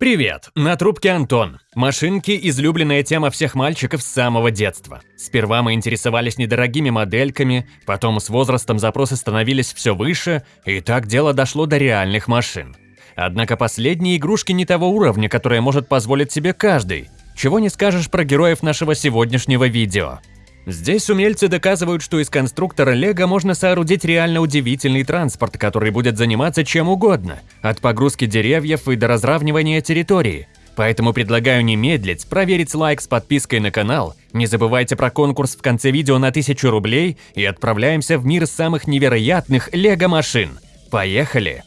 Привет, на трубке Антон. Машинки – излюбленная тема всех мальчиков с самого детства. Сперва мы интересовались недорогими модельками, потом с возрастом запросы становились все выше, и так дело дошло до реальных машин. Однако последние игрушки не того уровня, которое может позволить себе каждый. Чего не скажешь про героев нашего сегодняшнего видео. Здесь умельцы доказывают, что из конструктора Лего можно соорудить реально удивительный транспорт, который будет заниматься чем угодно, от погрузки деревьев и до разравнивания территории. Поэтому предлагаю не медлить, проверить лайк с подпиской на канал, не забывайте про конкурс в конце видео на 1000 рублей и отправляемся в мир самых невероятных лего-машин. Поехали!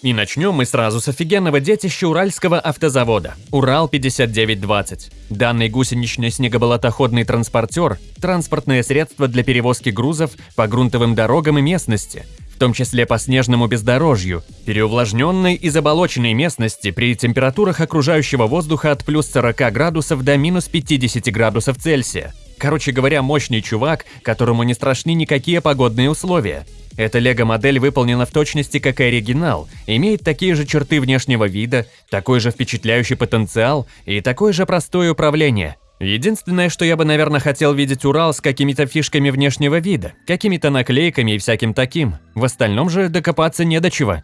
И начнем мы сразу с офигенного детища Уральского автозавода – Урал-5920. Данный гусенично-снегоболотоходный транспортер – транспортное средство для перевозки грузов по грунтовым дорогам и местности, в том числе по снежному бездорожью, переувлажненной и заболоченной местности при температурах окружающего воздуха от плюс 40 градусов до минус 50 градусов Цельсия. Короче говоря, мощный чувак, которому не страшны никакие погодные условия – эта лего-модель выполнена в точности как и оригинал, имеет такие же черты внешнего вида, такой же впечатляющий потенциал и такое же простое управление. Единственное, что я бы, наверное, хотел видеть Урал с какими-то фишками внешнего вида, какими-то наклейками и всяким таким. В остальном же докопаться не до чего.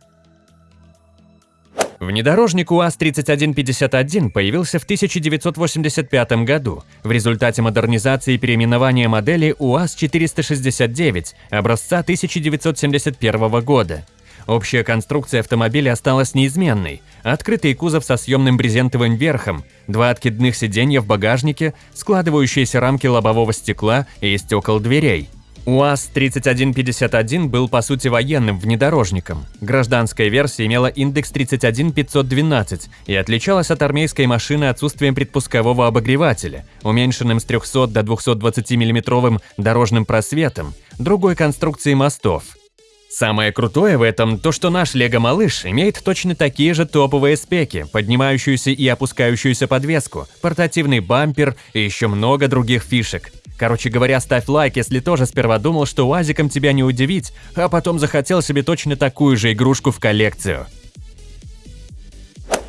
Внедорожник УАЗ-3151 появился в 1985 году в результате модернизации и переименования модели УАЗ-469 образца 1971 года. Общая конструкция автомобиля осталась неизменной. Открытый кузов со съемным брезентовым верхом, два откидных сиденья в багажнике, складывающиеся рамки лобового стекла и стекол дверей – УАЗ-3151 был по сути военным внедорожником. Гражданская версия имела индекс 31512 и отличалась от армейской машины отсутствием предпускового обогревателя, уменьшенным с 300 до 220 миллиметровым дорожным просветом, другой конструкции мостов. Самое крутое в этом то, что наш Лего-малыш имеет точно такие же топовые спеки, поднимающуюся и опускающуюся подвеску, портативный бампер и еще много других фишек – Короче говоря, ставь лайк, если тоже сперва думал, что УАЗиком тебя не удивить, а потом захотел себе точно такую же игрушку в коллекцию.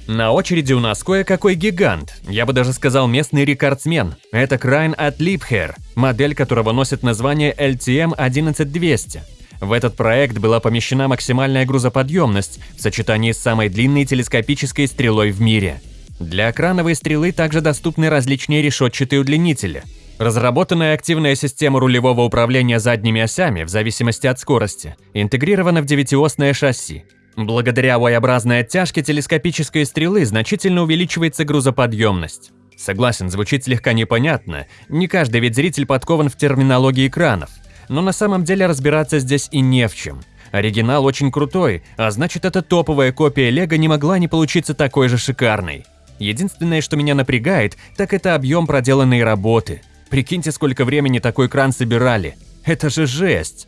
На очереди у нас кое-какой гигант, я бы даже сказал местный рекордсмен. Это Крайн от Liebherr, модель которого носит название LTM 11200. В этот проект была помещена максимальная грузоподъемность в сочетании с самой длинной телескопической стрелой в мире. Для крановой стрелы также доступны различные решетчатые удлинители – Разработанная активная система рулевого управления задними осями в зависимости от скорости интегрирована в девятиосное шасси. Благодаря Y-образной оттяжке телескопической стрелы значительно увеличивается грузоподъемность. Согласен, звучит слегка непонятно, не каждый ведь зритель подкован в терминологии экранов, но на самом деле разбираться здесь и не в чем. Оригинал очень крутой, а значит эта топовая копия Лего не могла не получиться такой же шикарной. Единственное, что меня напрягает, так это объем проделанной работы – Прикиньте, сколько времени такой кран собирали. Это же жесть!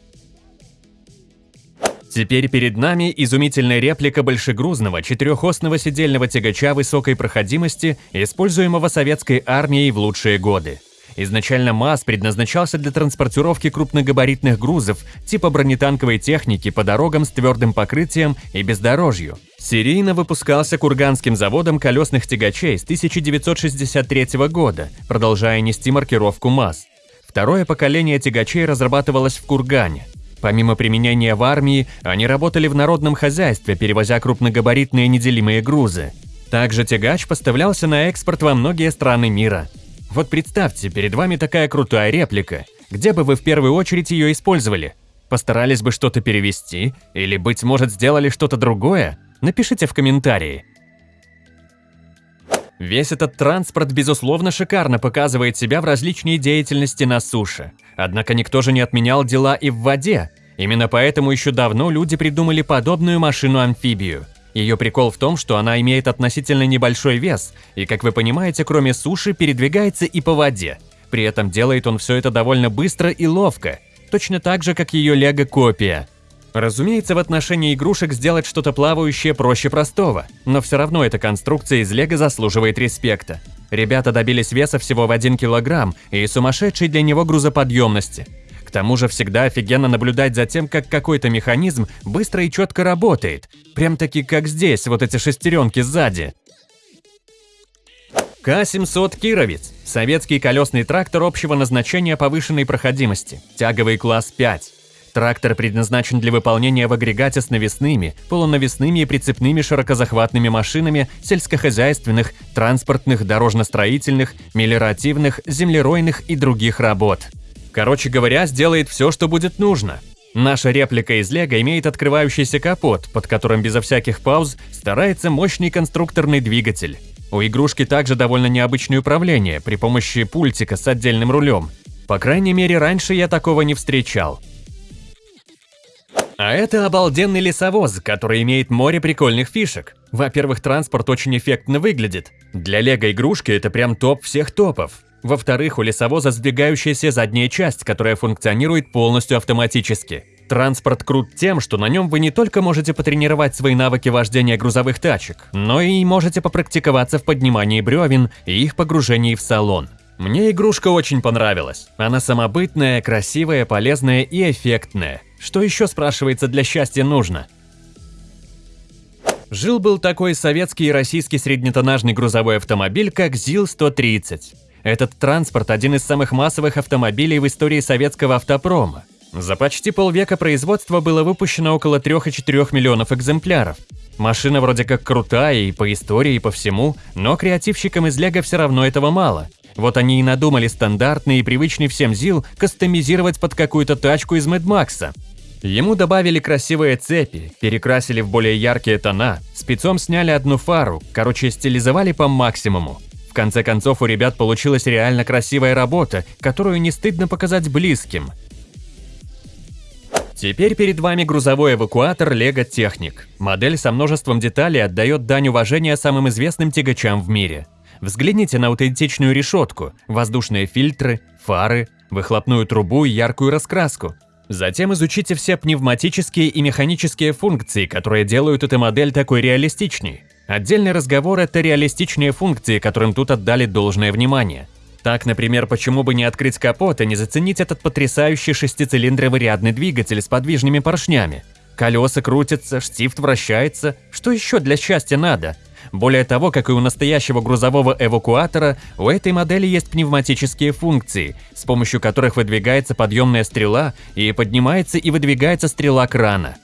Теперь перед нами изумительная реплика большегрузного четырехосного сидельного тягача высокой проходимости, используемого советской армией в лучшие годы. Изначально МАЗ предназначался для транспортировки крупногабаритных грузов типа бронетанковой техники по дорогам с твердым покрытием и бездорожью. Серийно выпускался Курганским заводом колесных тягачей с 1963 года, продолжая нести маркировку МАЗ. Второе поколение тягачей разрабатывалось в Кургане. Помимо применения в армии, они работали в народном хозяйстве, перевозя крупногабаритные неделимые грузы. Также тягач поставлялся на экспорт во многие страны мира. Вот представьте, перед вами такая крутая реплика. Где бы вы в первую очередь ее использовали? Постарались бы что-то перевести? Или, быть может, сделали что-то другое? Напишите в комментарии. Весь этот транспорт, безусловно, шикарно показывает себя в различной деятельности на суше. Однако никто же не отменял дела и в воде. Именно поэтому еще давно люди придумали подобную машину-амфибию – ее прикол в том, что она имеет относительно небольшой вес, и, как вы понимаете, кроме суши, передвигается и по воде. При этом делает он все это довольно быстро и ловко, точно так же, как ее лего-копия. Разумеется, в отношении игрушек сделать что-то плавающее проще простого, но все равно эта конструкция из лего заслуживает респекта. Ребята добились веса всего в 1 килограмм и сумасшедшей для него грузоподъемности – К тому же всегда офигенно наблюдать за тем, как какой-то механизм быстро и четко работает. Прям-таки как здесь, вот эти шестеренки сзади. К-700 «Кировец» – советский колесный трактор общего назначения повышенной проходимости, тяговый класс 5. Трактор предназначен для выполнения в агрегате с навесными, полунавесными и прицепными широкозахватными машинами сельскохозяйственных, транспортных, дорожно-строительных, мелиоративных, землеройных и других работ. Короче говоря, сделает все, что будет нужно. Наша реплика из Лего имеет открывающийся капот, под которым безо всяких пауз старается мощный конструкторный двигатель. У игрушки также довольно необычное управление при помощи пультика с отдельным рулем. По крайней мере, раньше я такого не встречал. А это обалденный лесовоз, который имеет море прикольных фишек. Во-первых, транспорт очень эффектно выглядит. Для лего-игрушки это прям топ всех топов. Во-вторых, у лесовоза сдвигающаяся задняя часть, которая функционирует полностью автоматически. Транспорт крут тем, что на нем вы не только можете потренировать свои навыки вождения грузовых тачек, но и можете попрактиковаться в поднимании бревен и их погружении в салон. Мне игрушка очень понравилась. Она самобытная, красивая, полезная и эффектная. Что еще, спрашивается, для счастья нужно? Жил-был такой советский и российский среднетоннажный грузовой автомобиль, как ЗИЛ-130. Этот транспорт – один из самых массовых автомобилей в истории советского автопрома. За почти полвека производства было выпущено около 3,4 миллионов экземпляров. Машина вроде как крутая и по истории, и по всему, но креативщикам из Лего все равно этого мало. Вот они и надумали стандартный и привычный всем ЗИЛ кастомизировать под какую-то тачку из Мэд Макса. Ему добавили красивые цепи, перекрасили в более яркие тона, спецом сняли одну фару, короче, стилизовали по максимуму. Конце концов, у ребят получилась реально красивая работа, которую не стыдно показать близким – Теперь перед вами грузовой эвакуатор Lego Technic. Модель со множеством деталей отдает дань уважения самым известным тягачам в мире. Взгляните на аутентичную решетку, воздушные фильтры, фары, выхлопную трубу и яркую раскраску. Затем изучите все пневматические и механические функции, которые делают эту модель такой реалистичней. Отдельный разговор – это реалистичные функции, которым тут отдали должное внимание – так, например, почему бы не открыть капот и не заценить этот потрясающий шестицилиндровый рядный двигатель с подвижными поршнями? Колеса крутятся, штифт вращается. Что еще для счастья надо? Более того, как и у настоящего грузового эвакуатора, у этой модели есть пневматические функции, с помощью которых выдвигается подъемная стрела и поднимается и выдвигается стрела крана.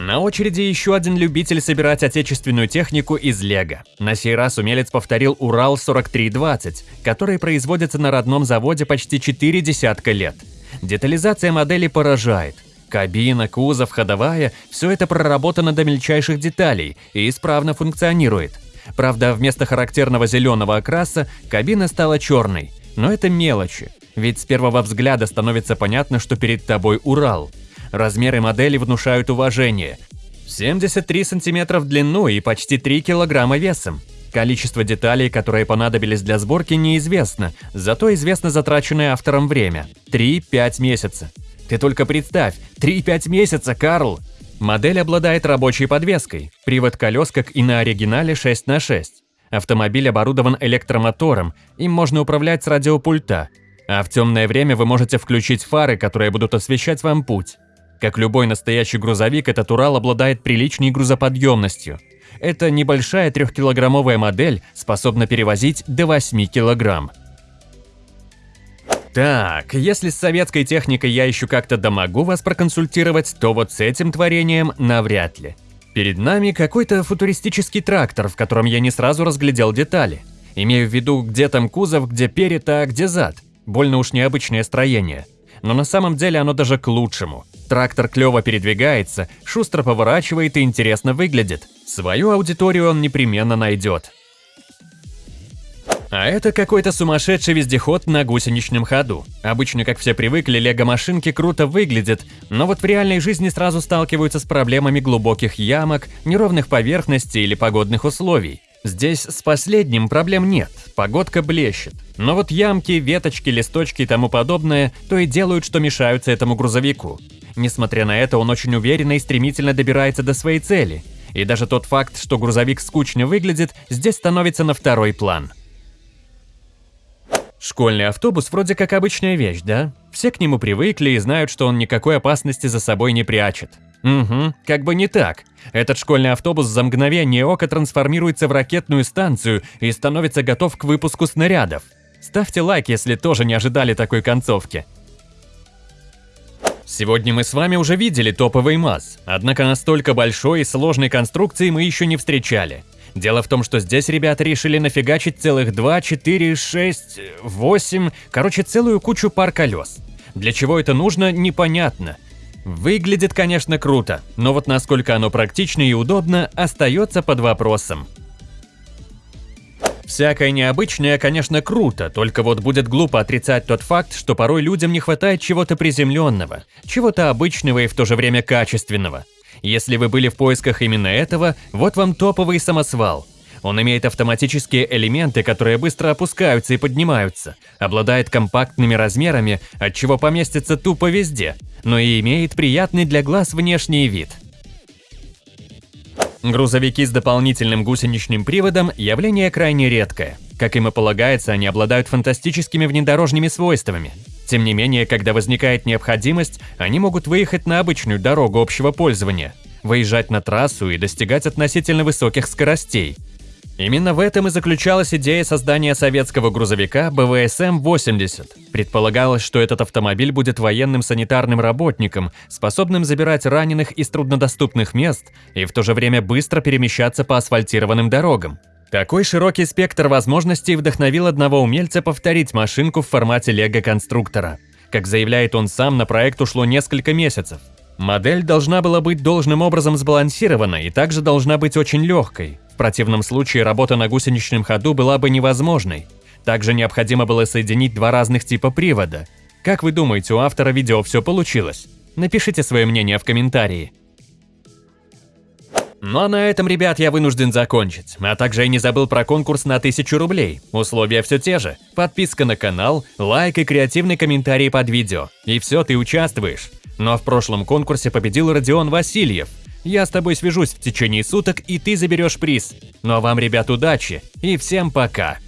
На очереди еще один любитель собирать отечественную технику из Лего. На сей раз умелец повторил Урал-4320, который производится на родном заводе почти 4 десятка лет. Детализация модели поражает. Кабина, кузов, ходовая – все это проработано до мельчайших деталей и исправно функционирует. Правда, вместо характерного зеленого окраса кабина стала черной. Но это мелочи, ведь с первого взгляда становится понятно, что перед тобой Урал – Размеры модели внушают уважение. 73 сантиметра в длину и почти 3 килограмма весом. Количество деталей, которые понадобились для сборки, неизвестно, зато известно затраченное автором время – 3-5 месяца. Ты только представь, 3-5 месяца, Карл! Модель обладает рабочей подвеской, привод колес, как и на оригинале 6 на 6. Автомобиль оборудован электромотором, им можно управлять с радиопульта, а в темное время вы можете включить фары, которые будут освещать вам путь. Как любой настоящий грузовик, этот Урал обладает приличной грузоподъемностью. Эта небольшая трехкилограммовая модель способна перевозить до 8 килограмм. Так, если с советской техникой я еще как-то домогу вас проконсультировать, то вот с этим творением навряд ли. Перед нами какой-то футуристический трактор, в котором я не сразу разглядел детали. Имею в виду, где там кузов, где перед, а где зад. Больно уж необычное строение но на самом деле оно даже к лучшему. Трактор клево передвигается, шустро поворачивает и интересно выглядит. Свою аудиторию он непременно найдет. А это какой-то сумасшедший вездеход на гусеничном ходу. Обычно, как все привыкли, лего-машинки круто выглядят, но вот в реальной жизни сразу сталкиваются с проблемами глубоких ямок, неровных поверхностей или погодных условий. Здесь с последним проблем нет, погодка блещет. Но вот ямки, веточки, листочки и тому подобное то и делают, что мешаются этому грузовику. Несмотря на это, он очень уверенно и стремительно добирается до своей цели. И даже тот факт, что грузовик скучно выглядит, здесь становится на второй план. Школьный автобус вроде как обычная вещь, да? Все к нему привыкли и знают, что он никакой опасности за собой не прячет. Угу, как бы не так. Этот школьный автобус за мгновение ока трансформируется в ракетную станцию и становится готов к выпуску снарядов. Ставьте лайк, если тоже не ожидали такой концовки. Сегодня мы с вами уже видели топовый МАЗ, однако настолько большой и сложной конструкции мы еще не встречали. Дело в том, что здесь ребята решили нафигачить целых 2, 4, 6, 8, короче, целую кучу пар колес. Для чего это нужно, непонятно. Выглядит, конечно, круто, но вот насколько оно практично и удобно, остается под вопросом. Всякое необычное, конечно, круто, только вот будет глупо отрицать тот факт, что порой людям не хватает чего-то приземленного, чего-то обычного и в то же время качественного. Если вы были в поисках именно этого, вот вам топовый самосвал. Он имеет автоматические элементы, которые быстро опускаются и поднимаются, обладает компактными размерами, от чего поместится тупо везде, но и имеет приятный для глаз внешний вид. Грузовики с дополнительным гусеничным приводом – явление крайне редкое. Как им и полагается, они обладают фантастическими внедорожными свойствами. Тем не менее, когда возникает необходимость, они могут выехать на обычную дорогу общего пользования, выезжать на трассу и достигать относительно высоких скоростей. Именно в этом и заключалась идея создания советского грузовика БВСМ-80. Предполагалось, что этот автомобиль будет военным санитарным работником, способным забирать раненых из труднодоступных мест и в то же время быстро перемещаться по асфальтированным дорогам. Такой широкий спектр возможностей вдохновил одного умельца повторить машинку в формате лего-конструктора. Как заявляет он сам, на проект ушло несколько месяцев. Модель должна была быть должным образом сбалансирована и также должна быть очень легкой. Противном случае работа на гусеничном ходу была бы невозможной. Также необходимо было соединить два разных типа привода. Как вы думаете, у автора видео все получилось? Напишите свое мнение в комментарии. Ну а на этом, ребят, я вынужден закончить. А также я не забыл про конкурс на 1000 рублей. Условия все те же. Подписка на канал, лайк и креативный комментарий под видео. И все, ты участвуешь. Ну а в прошлом конкурсе победил Родион Васильев. Я с тобой свяжусь в течение суток, и ты заберешь приз. Ну а вам, ребят, удачи и всем пока!